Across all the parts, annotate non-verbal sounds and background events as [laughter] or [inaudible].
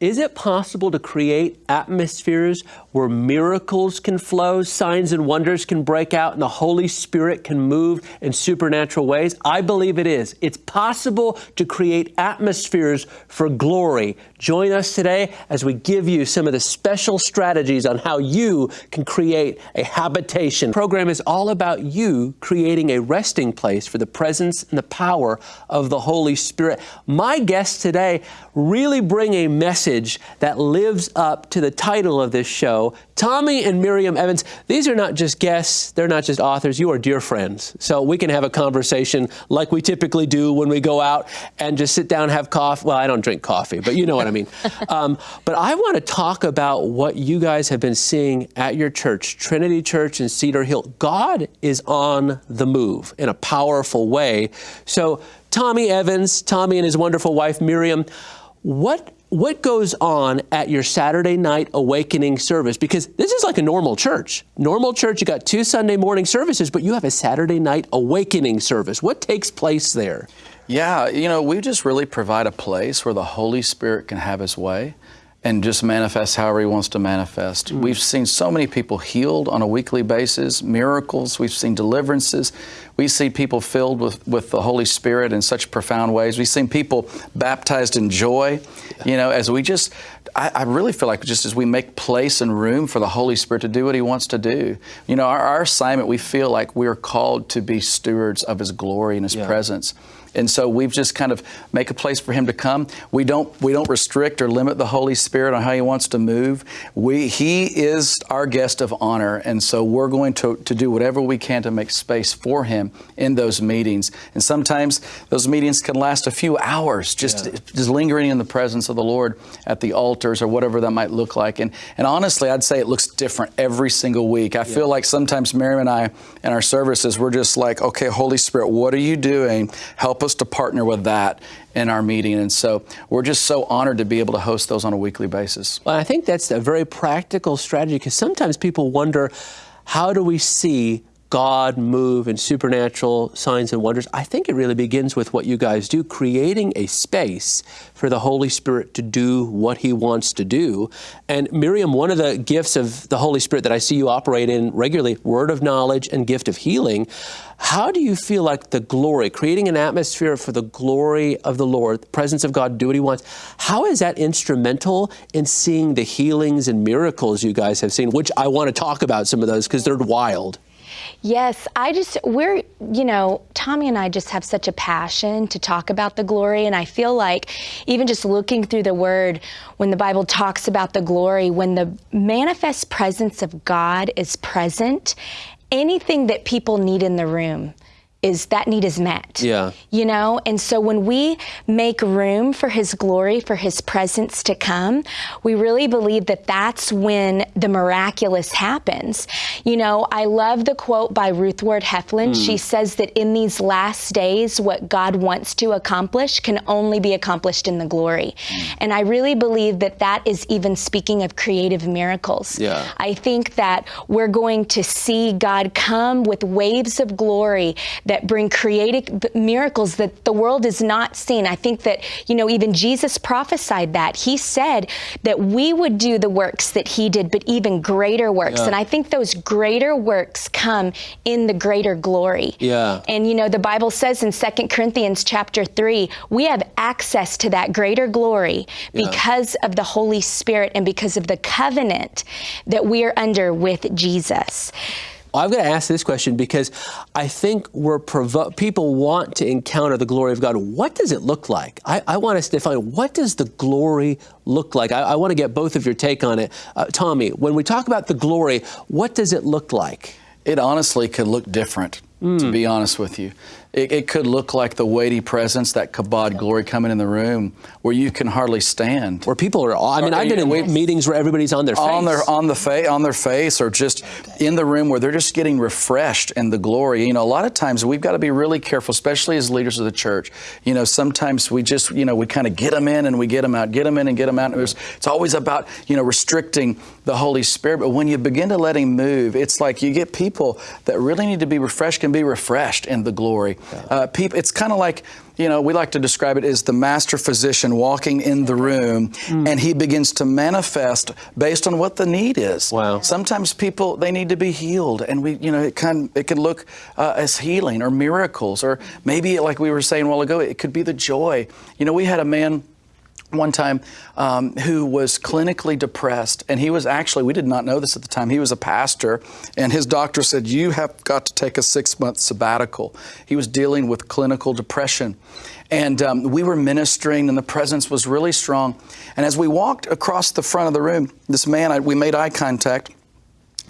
is it possible to create atmospheres where miracles can flow, signs and wonders can break out, and the Holy Spirit can move in supernatural ways? I believe it is. It's possible to create atmospheres for glory. Join us today as we give you some of the special strategies on how you can create a habitation. The program is all about you creating a resting place for the presence and the power of the Holy Spirit. My guests today really bring a message that lives up to the title of this show. Tommy and Miriam Evans, these are not just guests, they're not just authors, you are dear friends. So we can have a conversation like we typically do when we go out and just sit down and have coffee. Well, I don't drink coffee, but you know what I mean. [laughs] Um, but I want to talk about what you guys have been seeing at your church, Trinity Church in Cedar Hill. God is on the move in a powerful way. So Tommy Evans, Tommy and his wonderful wife Miriam, what what goes on at your Saturday night awakening service? Because this is like a normal church. Normal church, you got two Sunday morning services, but you have a Saturday night awakening service. What takes place there? Yeah, you know, we just really provide a place where the Holy Spirit can have his way and just manifest however he wants to manifest. Mm. We've seen so many people healed on a weekly basis, miracles, we've seen deliverances. We see people filled with, with the Holy Spirit in such profound ways. We've seen people baptized in joy. You know, as we just, I, I, really feel like just as we make place and room for the Holy Spirit to do what He wants to do. You know, our, our assignment, we feel like we're called to be stewards of His glory and His yeah. presence. And so we've just kind of make a place for him to come. We don't we don't restrict or limit the Holy Spirit on how he wants to move. We he is our guest of honor, and so we're going to, to do whatever we can to make space for him in those meetings. And sometimes those meetings can last a few hours, just yeah. just lingering in the presence of the Lord at the altars or whatever that might look like. And and honestly, I'd say it looks different every single week. I yeah. feel like sometimes Miriam and I in our services, we're just like, okay, Holy Spirit, what are you doing? Help us to partner with that in our meeting. And so we're just so honored to be able to host those on a weekly basis. Well, I think that's a very practical strategy because sometimes people wonder how do we see God move and supernatural signs and wonders. I think it really begins with what you guys do, creating a space for the Holy Spirit to do what He wants to do. And Miriam, one of the gifts of the Holy Spirit that I see you operate in regularly, word of knowledge and gift of healing. How do you feel like the glory, creating an atmosphere for the glory of the Lord, the presence of God, do what He wants? How is that instrumental in seeing the healings and miracles you guys have seen? Which I want to talk about some of those because they're wild. Yes, I just, we're, you know, Tommy and I just have such a passion to talk about the glory. And I feel like even just looking through the word, when the Bible talks about the glory, when the manifest presence of God is present, anything that people need in the room, is that need is met. Yeah. You know, and so when we make room for his glory, for his presence to come, we really believe that that's when the miraculous happens. You know, I love the quote by Ruth Ward Heflin. Mm. She says that in these last days, what God wants to accomplish can only be accomplished in the glory. Mm. And I really believe that that is even speaking of creative miracles. Yeah. I think that we're going to see God come with waves of glory that bring creative miracles that the world has not seen. I think that, you know, even Jesus prophesied that. He said that we would do the works that he did, but even greater works. Yeah. And I think those greater works come in the greater glory. Yeah. And, you know, the Bible says in Second Corinthians chapter 3, we have access to that greater glory yeah. because of the Holy Spirit and because of the covenant that we are under with Jesus. I've got to ask this question because I think we're provo- people want to encounter the glory of God. What does it look like? I, I want us to define what does the glory look like? I, I want to get both of your take on it. Uh, Tommy, when we talk about the glory, what does it look like? It honestly could look different, mm. to be honest with you. It, it, could look like the weighty presence, that kabod glory coming in the room where you can hardly stand. Where people are, I mean, or, I've been in meetings where everybody's on their face. On their, on the face, on their face, or just in the room where they're just getting refreshed in the glory. You know, a lot of times we've got to be really careful, especially as leaders of the church. You know, sometimes we just, you know, we kind of get them in and we get them out, get them in and get them out. And it's always about, you know, restricting the Holy Spirit. But when you begin to let Him move, it's like you get people that really need to be refreshed can be refreshed in the glory. Uh, people, it's kind of like you know, we like to describe it as the master physician walking in the room mm. and he begins to manifest based on what the need is. Wow. Sometimes people, they need to be healed and we, you know, it can, it can look uh, as healing or miracles or maybe like we were saying a while ago, it could be the joy. You know, we had a man one time um, who was clinically depressed and he was actually we did not know this at the time he was a pastor and his doctor said you have got to take a six month sabbatical. He was dealing with clinical depression. And um, we were ministering and the presence was really strong. And as we walked across the front of the room this man I, we made eye contact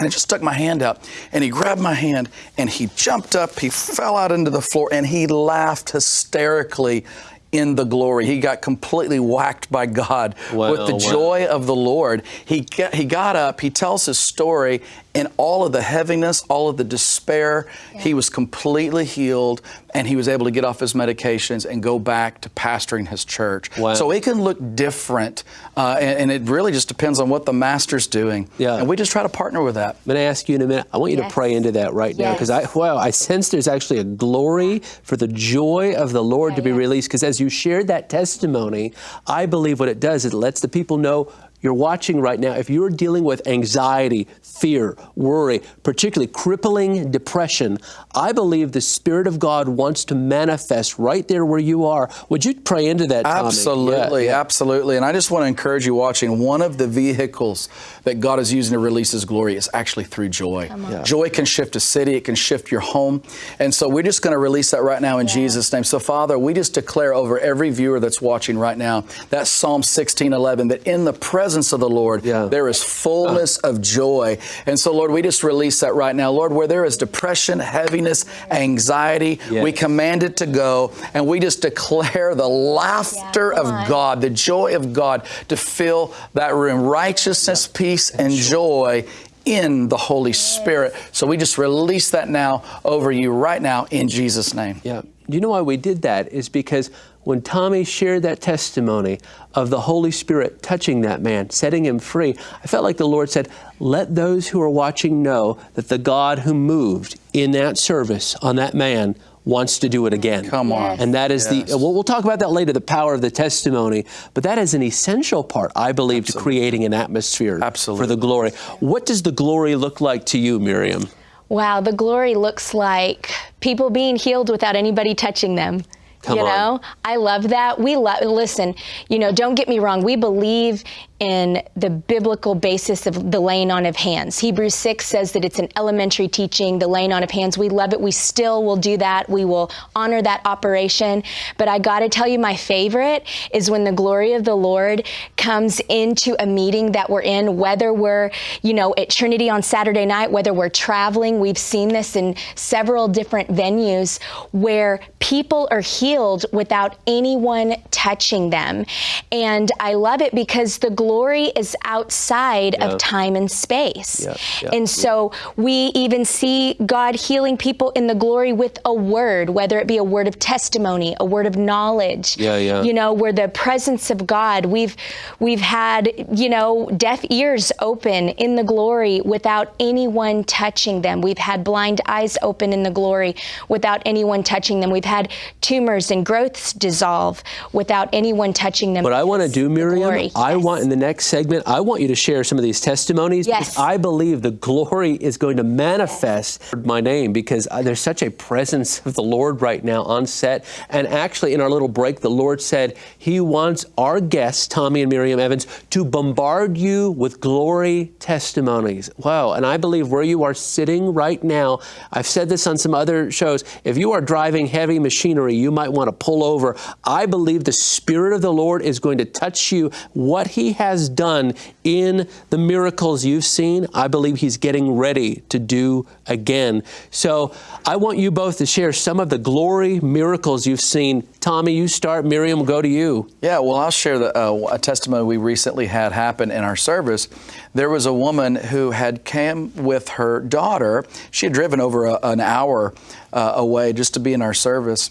and I just stuck my hand out. And he grabbed my hand and he jumped up, he fell out into the floor and he laughed hysterically in the glory. He got completely whacked by God wow, with the wow. joy of the Lord. He, get, he got up, he tells his story, in all of the heaviness, all of the despair, yeah. he was completely healed and he was able to get off his medications and go back to pastoring his church. Wow. So it can look different, uh, and, and, it really just depends on what the master's doing. Yeah. And we just try to partner with that. I'm going to ask you in a minute. I want you yes. to pray into that right yes. now because I, wow, I sense there's actually a glory for the joy of the Lord yeah, to be yeah. released. Because as you shared that testimony, I believe what it does is it lets the people know you're watching right now, if you're dealing with anxiety, fear, worry, particularly crippling depression, I believe the Spirit of God wants to manifest right there where you are. Would you pray into that, Tommy? Absolutely, yeah, yeah. absolutely. And I just want to encourage you watching, one of the vehicles that God is using to release His glory is actually through joy. Yeah. Joy can shift a city, it can shift your home. And so we're just going to release that right now in Jesus' name. So, Father, we just declare over every viewer that's watching right now that Psalm 16 11, that in the presence presence of the Lord, yeah. there is fullness of joy. And so, Lord, we just release that right now. Lord, where there is depression, heaviness, anxiety, yes. we command it to go. And we just declare the laughter yeah, of God, the joy of God to fill that room. Righteousness, yeah. peace, and joy in the Holy Spirit. So we just release that now over you right now in Jesus' name. Yeah. Do you know why we did that? Is because when Tommy shared that testimony of the Holy Spirit touching that man, setting him free, I felt like the Lord said, let those who are watching know that the God who moved in that service on that man wants to do it again. Come on. Yes. And that is yes. the, well, we'll talk about that later, the power of the testimony, but that is an essential part, I believe, Absolutely. to creating an atmosphere Absolutely. for the glory. What does the glory look like to you, Miriam? Wow, the glory looks like people being healed without anybody touching them. Come you know. I love that. We love, listen, you know, don't get me wrong. We believe in the biblical basis of the laying on of hands. Hebrews 6 says that it's an elementary teaching, the laying on of hands. We love it. We still will do that. We will honor that operation. But I got to tell you, my favorite is when the glory of the Lord comes into a meeting that we're in, whether we're, you know, at Trinity on Saturday night, whether we're traveling. We've seen this in several different venues where people are healed without anyone touching them. And I love it because the glory glory is outside of time and space. And so we even see God healing people in the glory with a word, whether it be a word of testimony, a word of knowledge. Yeah, yeah. You know, where the presence of God, we've we've had, you know, deaf ears open in the glory without anyone touching them. We've had blind eyes open in the glory without anyone touching them. We've had tumors and growths dissolve without anyone touching them. What I want to do, Miriam, I want in the next segment, I want you to share some of these testimonies yes. because I believe the glory is going to manifest yes. my name because uh, there's such a presence of the Lord right now on set. And actually, in our little break, the Lord said He wants our guests, Tommy and Miriam Evans, to bombard you with glory testimonies. Wow. And I believe where you are sitting right now, I've said this on some other shows, if you are driving heavy machinery, you might want to pull over. I believe the Spirit of the Lord is going to touch you. What He has has done in the miracles you've seen, I believe he's getting ready to do again. So I want you both to share some of the glory miracles you've seen. Tommy, you start. Miriam, will go to you. Yeah, well, I'll share the, uh, a testimony we recently had happen in our service. There was a woman who had came with her daughter. She had driven over a, an hour uh, away just to be in our service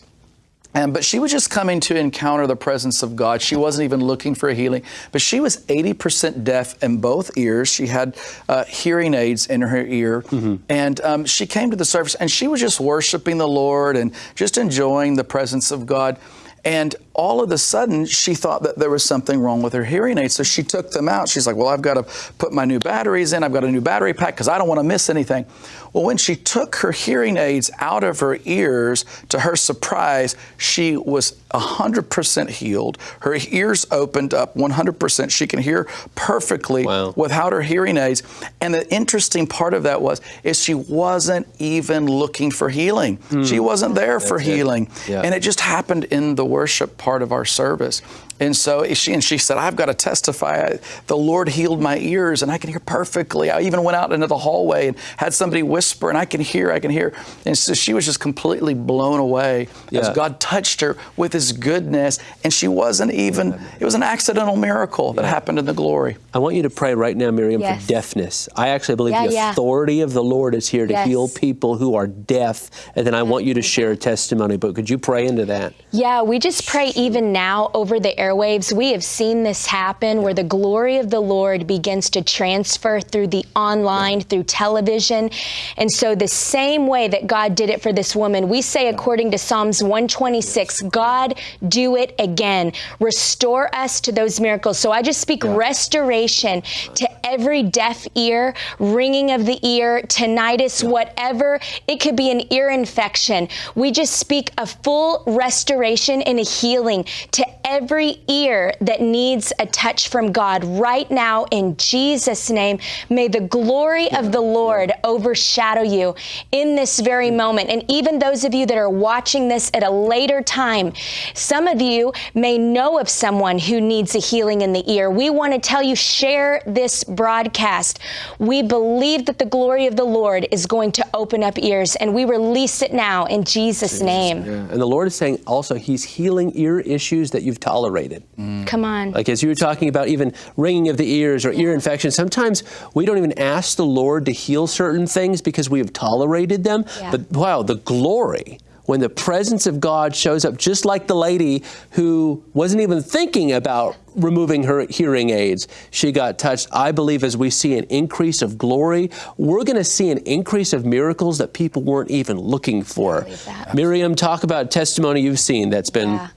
And, but she was just coming to encounter the presence of God. She wasn't even looking for a healing. But she was 80% deaf in both ears. She had uh, hearing aids in her ear. Mm-hmm. And um, she came to the service and she was just worshiping the Lord and just enjoying the presence of God. And all of a sudden, she thought that there was something wrong with her hearing aids. So she took them out. She's like, Well, I've got to put my new batteries in. I've got a new battery pack because I don't want to miss anything. Well, when she took her hearing aids out of her ears, to her surprise, she was 100% healed. Her ears opened up 100%. She can hear perfectly wow. without her hearing aids. And the interesting part of that was is she wasn't even looking for healing. Mm. She wasn't there That's for healing. Yeah. And it just happened in the worship part of our service. And so she and she said, I've got to testify. The Lord healed my ears and I can hear perfectly. I even went out into the hallway and had somebody whisper and I can hear, I can hear. And so she was just completely blown away yeah. as God touched her with his goodness. And she wasn't even, it was an accidental miracle that yeah. happened in the glory. I want you to pray right now, Miriam, yes. for deafness. I actually believe yeah, the authority of the Lord is here to yes. heal people who are deaf. And then I want you to share a testimony. But could you pray into that? Yeah, we just pray even now over the airwaves. We have seen this happen where the glory of the Lord begins to transfer through the online, through television. And so, the same way that God did it for this woman, we say, according to Psalms 126, God, do it again. Restore us to those miracles. So, I just speak yeah. restoration to every deaf ear, ringing of the ear, tinnitus, yeah. whatever. It could be an ear infection. We just speak a full restoration and a healing to every ear that needs a touch from God right now in Jesus' name. May the glory yeah. of the Lord overshadow you in this very moment. And even those of you that are watching this at a later time, some of you may know of someone who needs a healing in the ear. We want to tell you, share this broadcast. We believe that the glory of the Lord is going to open up ears, and we release it now in Jesus', Jesus. name. Yeah. And the Lord is saying also, He's healing ear issues that you've tolerated. Mm. Come on. Like as you were talking about even ringing of the ears or ear infection, sometimes we don't even ask the Lord to heal certain things because we have tolerated them. Yeah. But wow, the glory when the presence of God shows up, just like the lady who wasn't even thinking about removing her hearing aids, she got touched. I believe as we see an increase of glory, we're going to see an increase of miracles that people weren't even looking for. Miriam, talk about testimony you've seen that's been. Yeah.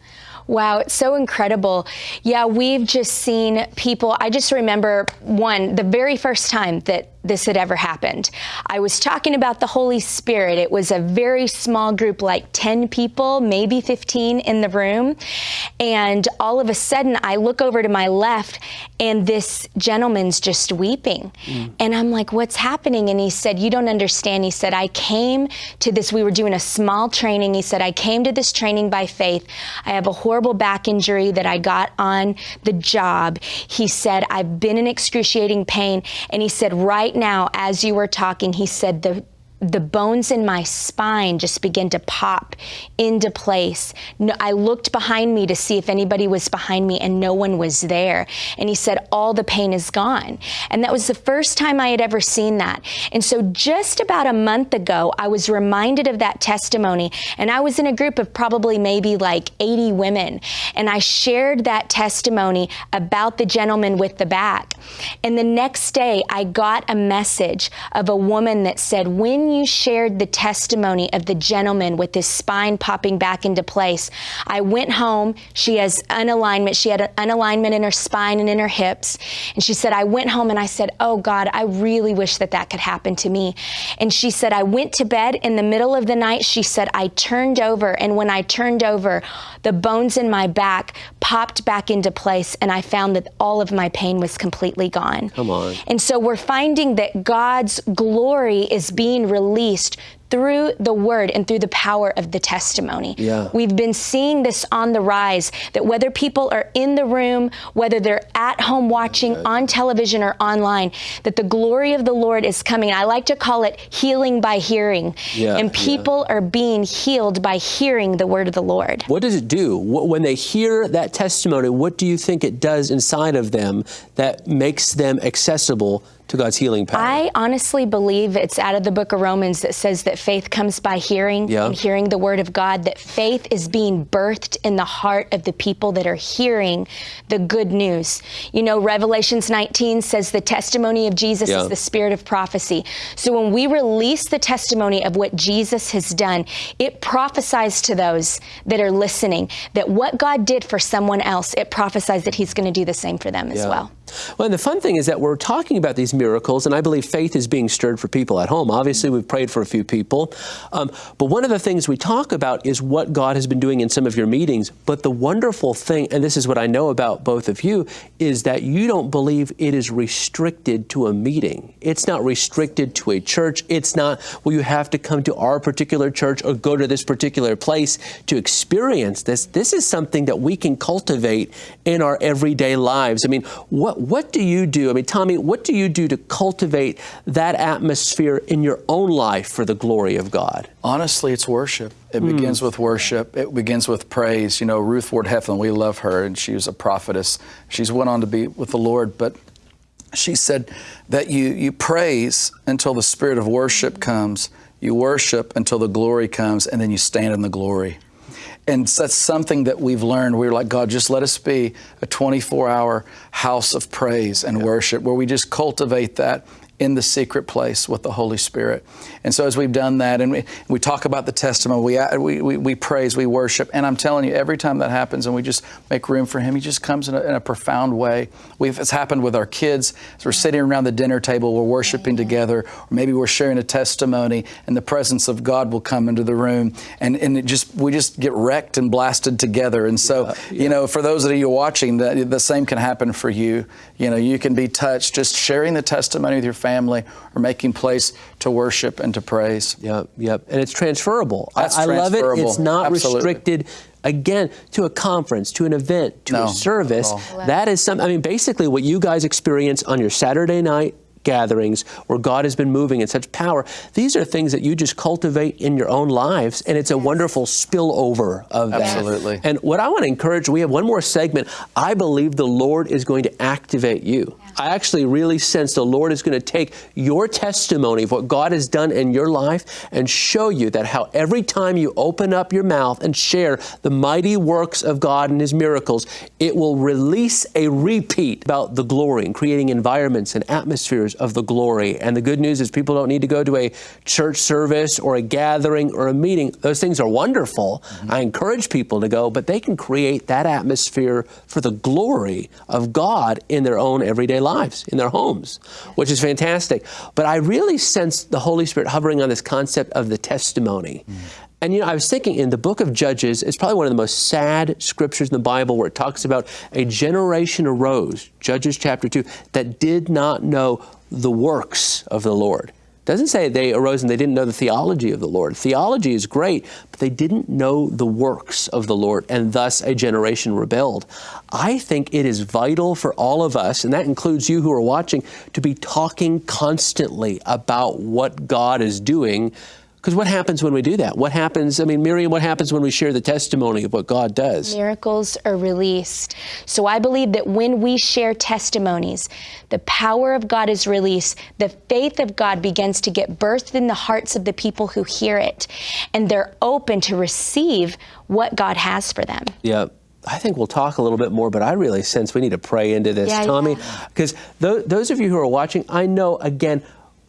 Wow, it's so incredible. Yeah, we've just seen people. I just remember one, the very first time that this had ever happened. I was talking about the Holy Spirit. It was a very small group, like 10 people, maybe 15 in the room. And all of a sudden, I look over to my left, and this gentleman's just weeping. Mm. And I'm like, What's happening? And he said, You don't understand. He said, I came to this, we were doing a small training. He said, I came to this training by faith. I have a horrible back injury that I got on the job. He said, I've been in excruciating pain. And he said, Right right now, as you were talking, he said the the bones in my spine just began to pop into place. No, I looked behind me to see if anybody was behind me, and no one was there. And he said, All the pain is gone. And that was the first time I had ever seen that. And so, just about a month ago, I was reminded of that testimony. And I was in a group of probably maybe like 80 women. And I shared that testimony about the gentleman with the back. And the next day, I got a message of a woman that said, When you shared the testimony of the gentleman with his spine popping back into place, I went home. She has unalignment. She had an unalignment in her spine and in her hips. And she said, I went home and I said, Oh God, I really wish that that could happen to me. And she said, I went to bed in the middle of the night. She said, I turned over. And when I turned over, the bones in my back popped back into place. And I found that all of my pain was completely gone. Come on. And so we're finding that God's glory is being released released through the word and through the power of the testimony. Yeah. We've been seeing this on the rise that whether people are in the room, whether they're at home watching on television or online, that the glory of the Lord is coming. I like to call it healing by hearing. Yeah, and people yeah. are being healed by hearing the word of the Lord. What does it do? When they hear that testimony, what do you think it does inside of them that makes them accessible to God's healing power? I honestly believe it's out of the book of Romans that says that faith comes by hearing Yeah. and hearing the word of God, that faith is being birthed in the heart of the people that are hearing the good news. You know, Revelations 19 says the testimony of Jesus Yeah. is the spirit of prophecy. So when we release the testimony of what Jesus has done, it prophesies to those that are listening that what God did for someone else, it prophesies that he's going to do the same for them as well. Well, and the fun thing is that we're talking about these miracles, and I believe faith is being stirred for people at home. Obviously, we've prayed for a few people. Um, but one of the things we talk about is what God has been doing in some of your meetings. But the wonderful thing, and this is what I know about both of you, is that you don't believe it is restricted to a meeting. It's not restricted to a church. It's not, well, you have to come to our particular church or go to this particular place to experience this. This is something that we can cultivate in our everyday lives. I mean, what what do you do? I mean, Tommy, what do you do to cultivate that atmosphere in your own life for the glory of God? Honestly, it's worship. It hmm. begins with worship. It begins with praise. You know, Ruth Ward Heflin, we love her, and she was a prophetess. She's went on to be with the Lord, but she said that you, you praise until the spirit of worship comes, you worship until the glory comes, and then you stand in the glory. And that's something that we've learned. We're like, God, just let us be a 24 hour house of praise and worship where we just cultivate that in the secret place with the Holy Spirit. And so as we've done that and we, we talk about the testimony, we, uh, we, we, we praise, we worship. And I'm telling you, every time that happens and we just make room for Him, He just comes in a, in a profound way. We've, it's happened with our kids. As we're sitting around the dinner table, we're worshiping together, or maybe we're sharing a testimony and the presence of God will come into the room. And, and it just, we just get wrecked and blasted together. And so, you know, for those of you watching, the, the same can happen for you. You know, you can be touched just sharing the testimony with your family or making place to worship and to praise. Yep, yep. And it's transferable. That's I, I love it. It's not Absolutely. restricted again to a conference, to an event, to No, a service. That is something I mean basically what you guys experience on your Saturday night gatherings where God has been moving in such power. These are things that you just cultivate in your own lives and it's a wonderful spillover of that. Absolutely. And what I want to encourage, we have one more segment. I believe the Lord is going to activate you. I actually really sense the Lord is going to take your testimony of what God has done in your life and show you that how every time you open up your mouth and share the mighty works of God and His miracles, it will release a repeat about the glory and creating environments and atmospheres of the glory. And the good news is people don't need to go to a church service or a gathering or a meeting. Those things are wonderful. Mm-hmm. I encourage people to go, but they can create that atmosphere for the glory of God in their own everyday lives, in their homes, which is fantastic. But I really sense the Holy Spirit hovering on this concept of the testimony. And you know, I was thinking in the book of Judges, it's probably one of the most sad scriptures in the Bible where it talks about a generation arose, Judges chapter 2, that did not know the works of the Lord. Doesn't say they arose and they didn't know the theology of the Lord. Theology is great, but they didn't know the works of the Lord, and thus a generation rebelled. I think it is vital for all of us, and that includes you who are watching, to be talking constantly about what God is doing. Because what happens when we do that? What happens, I mean, Miriam, what happens when we share the testimony of what God does? miracles are released. So I believe that when we share testimonies, the power of God is released. The faith of God begins to get birthed in the hearts of the people who hear it, and they're open to receive what God has for them. Yeah. I think we'll talk a little bit more, but I really sense we need to pray into this, Yeah, Tommy. yeah. Because th- those of you who are watching, I know, again,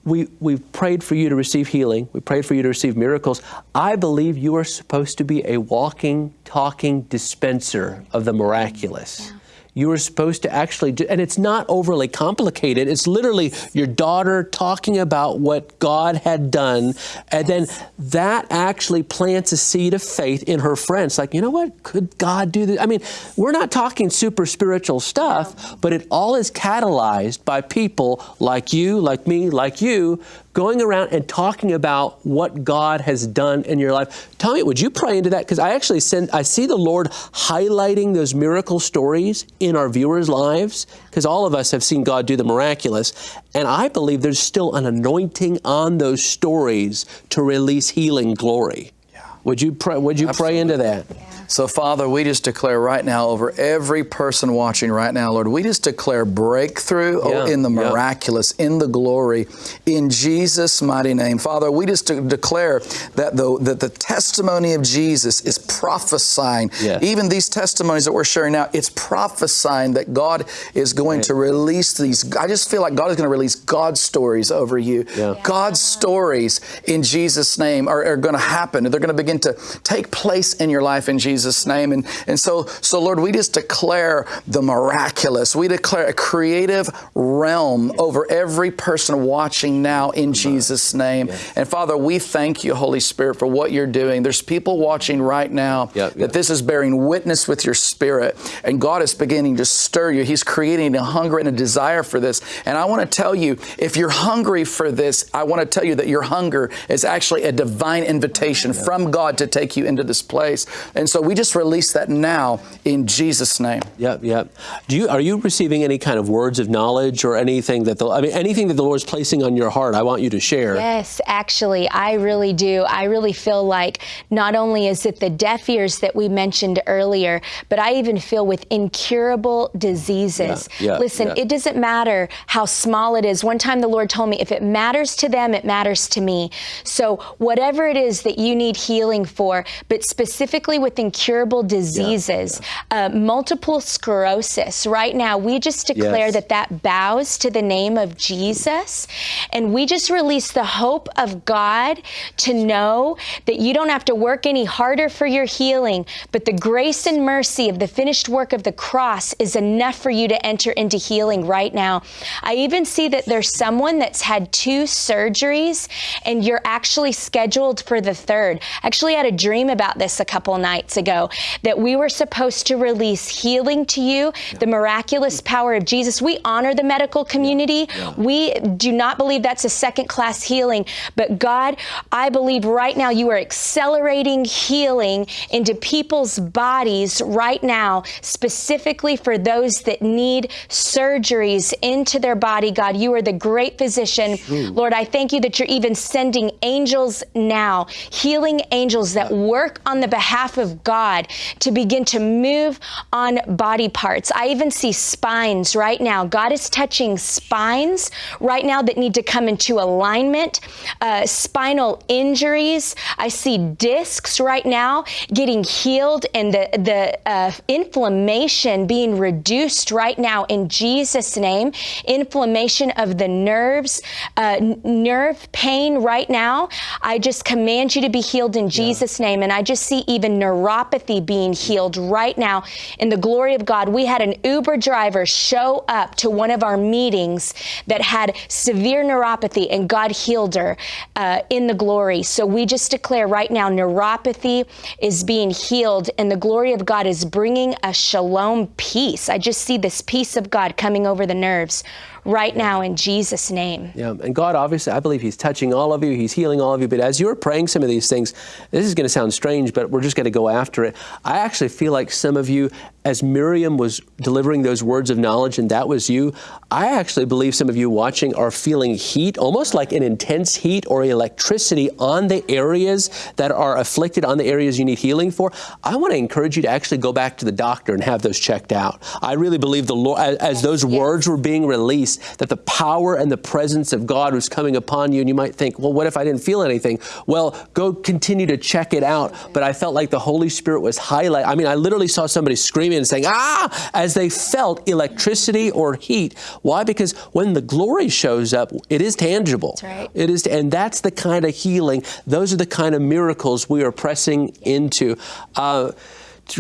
we, we've prayed for you to receive healing. We prayed for you to receive miracles. I believe you are supposed to be a walking, talking dispenser of the miraculous. You were supposed to actually, do, and it's not overly complicated. It's literally your daughter talking about what God had done, and then that actually plants a seed of faith in her friends. Like, you know what? Could God do this? I mean, we're not talking super spiritual stuff, but it all is catalyzed by people like you, like me, like you, going around and talking about what God has done in your life. Tommy, would you pray into that? Because I actually send, I see the Lord highlighting those miracle stories in our viewers' lives, because all of us have seen God do the miraculous. And I believe there's still an anointing on those stories to release healing glory. Yeah. Would you pray, would you pray into that? So, Father, we just declare right now over every person watching right now, Lord, we just declare breakthrough oh, Yeah, in the yeah. miraculous, in the glory, in Jesus' mighty name. Father, we just de- declare that the, that the testimony of Jesus is prophesying. Even these testimonies that we're sharing now, it's prophesying that God is going to release these. I just feel like God is going to release God's stories over you. Yeah. God's stories in Jesus' name are, are going to happen. They're going to begin to take place in your life in Jesus' name. And, and so, so, Lord, we just declare the miraculous. We declare a creative realm over every person watching now in Jesus' name. And Father, we thank you, Holy Spirit, for what you're doing. There's people watching right now Yep, yep. that this is bearing witness with your spirit. And God is beginning to stir you. He's creating a hunger and a desire for this. And I want to tell you, if you're hungry for this, I want to tell you that your hunger is actually a divine invitation from God to take you into this place. And so we just release that now in Jesus' name. Yep, yep. Do you are you receiving any kind of words of knowledge or anything that the I mean anything that the Lord's placing on your heart? I want you to share. Yes, actually, I really do. I really feel like not only is it the deaf ears that we mentioned earlier, but I even feel with incurable diseases. Yeah, yeah, Listen, yeah. it doesn't matter how small it is. One time the Lord told me, if it matters to them, it matters to me. So whatever it is that you need healing for, but specifically with incurable diseases, Uh, multiple sclerosis, right now, we just declare Yes. that that bows to the name of Jesus. And we just release the hope of God to know that you don't have to work any harder for your healing, but the grace and mercy of the finished work of the cross is enough for you to enter into healing right now. I even see that there's someone that's had two surgeries and you're actually scheduled for the third. I actually had a dream about this a couple nights ago that we were supposed to release healing to you, the miraculous hmm. power of Jesus. We honor the medical community. We do not believe that's a second class healing, but God, I believe right now you are accelerating healing into people's bodies right now, specifically for those that need surgeries into their body. God, you are the great physician. Lord, I thank you that you're even sending angels now, healing angels that work on the behalf of God to begin to move on body parts. I even see spines right now. God is touching spines right now that need to come into alignment, uh, spinal injuries. I see discs right now getting healed and the, the uh, inflammation being reduced right now in Jesus' name. Inflammation of the nerves, uh, nerve pain right now. I just command you to be healed in Jesus' name. And I just see even neuropathy being healed right now in the glory of God. We had an Uber driver show up to one of our meetings that had severe neuropathy, and God healed her uh, in the glory. So we just declare right now neuropathy is being healed, and the glory of God is bringing a shalom peace. I just see this peace of God coming over the nerves right now in Jesus' name. Yeah, and God obviously, I believe He's touching all of you. He's healing all of you. But as you're praying some of these things, this is going to sound strange, but we're just going to go after it. I actually feel like some of you, as Miriam was delivering those words of knowledge, and that was you, I actually believe some of you watching are feeling heat, almost like an intense heat or electricity on the areas that are afflicted, on the areas you need healing for. I want to encourage you to actually go back to the doctor and have those checked out. I really believe the Lord, as, as those words were being released, that the power and the presence of God was coming upon you. And you might think, well, what if I didn't feel anything? Well, go continue to check it out. But I felt like the Holy Spirit was highlight. I mean, I literally saw somebody screaming and saying, ah, as they felt electricity or heat. Why? Because when the glory shows up, it is tangible. That's right. It is, and that's the kind of healing. Those are the kind of miracles we are pressing into. Uh,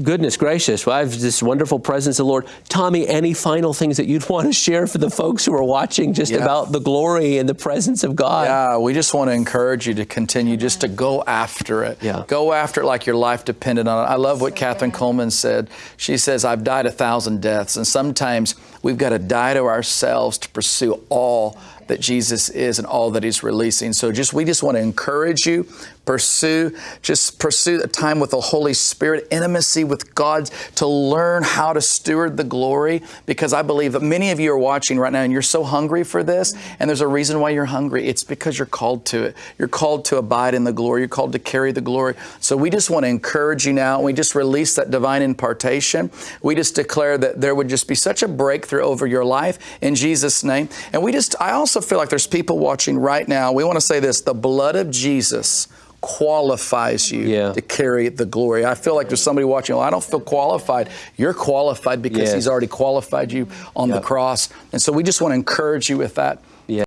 Goodness gracious, well, I have this wonderful presence of the Lord. Tommy, any final things that you'd [laughs] want to share for the folks who are watching just Yeah. about the glory and the presence of God? Yeah, we just want to encourage you to continue just to go after it. Yeah. Go after it like your life depended on it. I love what Kathryn Kuhlman said. She says, I've died a thousand deaths, and sometimes we've got to die to ourselves to pursue all that Jesus is and all that He's releasing. So just we just want to encourage you, pursue, just pursue a time with the Holy Spirit, intimacy with God to learn how to steward the glory. Because I believe that many of you are watching right now and you're so hungry for this, and there's a reason why you're hungry. It's because you're called to it. You're called to abide in the glory. You're called to carry the glory. So we just want to encourage you now. We just release that divine impartation. We just declare that there would just be such a breakthrough over your life in Jesus' name. And we just, I also feel like there's people watching right now. We want to say this the blood of Jesus qualifies you Yeah. to carry the glory. I feel like there's somebody watching, well, I don't feel qualified. You're qualified because Yes. He's already qualified you on Yep. the cross. And so we just want to encourage you with that.